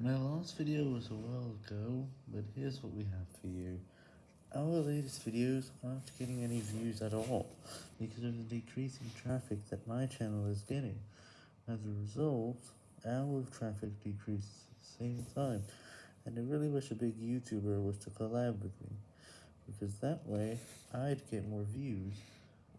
My last video was a while ago, but here's what we have for you. Our latest videos aren't getting any views at all, because of the decreasing traffic that my channel is getting. As a result, our traffic decreases at the same time, and I really wish a big YouTuber was to collab with me, because that way, I'd get more views,